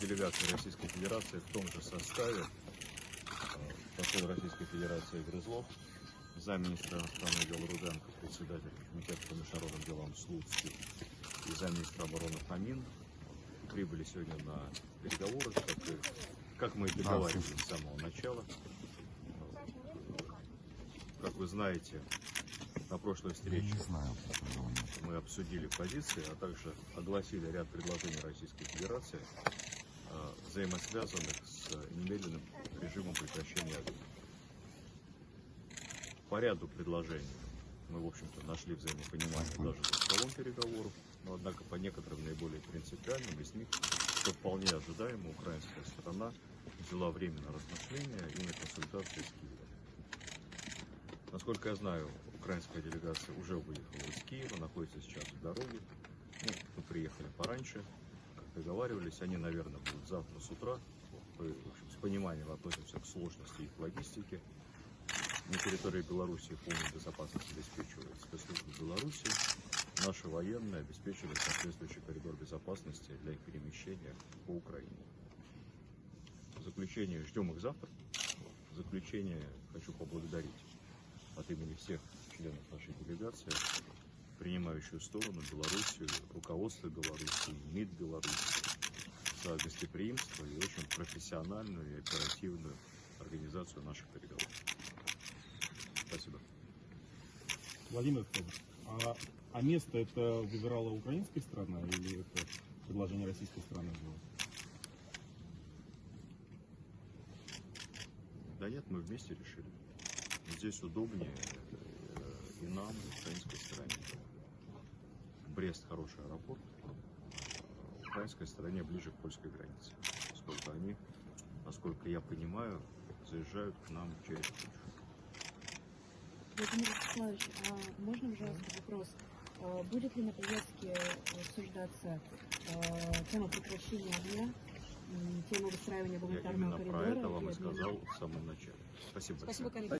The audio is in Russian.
Делегация Российской Федерации в том же составе э, посол Российской Федерации Грызлов, замминистра иностранных дел Руденко, председатель Комитета по международным делам Слуцкий и замминистра обороны Фомин прибыли сегодня на переговоры, как, и- как мы и договаривались с самого начала. Как вы знаете, на прошлой встрече знаю. мы обсудили позиции, а также огласили ряд предложений Российской Федерации, взаимосвязанных с немедленным режимом прекращения огня. По ряду предложений мы, в общем-то, нашли взаимопонимание даже за столом переговоров, но, однако, по некоторым наиболее принципиальным из них, что вполне ожидаемо, украинская сторона взяла время на размышления и на консультации с Киевом. Насколько я знаю, украинская делегация уже выехала из Киева, находится сейчас в дороге. Ну, мы приехали пораньше, договаривались, они, наверное, будут завтра с утра. В общем, с пониманием относимся к сложности их логистики. На территории Беларуси полную безопасность обеспечивает спецслужбы Беларуси. Наши военные обеспечивают соответствующий коридор безопасности для их перемещения по Украине. В заключение ждем их завтра. В заключение хочу поблагодарить от имени всех членов нашей делегации, принимающую сторону Белоруссию, руководство Беларуси, МИД Беларуси за гостеприимство и очень профессиональную и оперативную организацию наших переговоров. Спасибо. Владимир Федорович, а, а место это выбирала украинская сторона или это предложение российской стороны было? Да нет, мы вместе решили. Здесь удобнее э, и нам, и украинской стороне. Брест хороший аэропорт, а украинской стороне ближе к польской границе. Поскольку они, насколько я понимаю, заезжают к нам через Польшу. Владимир Вячеславович, а можно, пожалуйста, вопрос? А Будет ли на повестке обсуждаться а, тема прекращения огня, тема выстраивания Я гуманитарного именно про коридора? это вам и сказал в самом начале. Спасибо. Спасибо, большое. коллеги.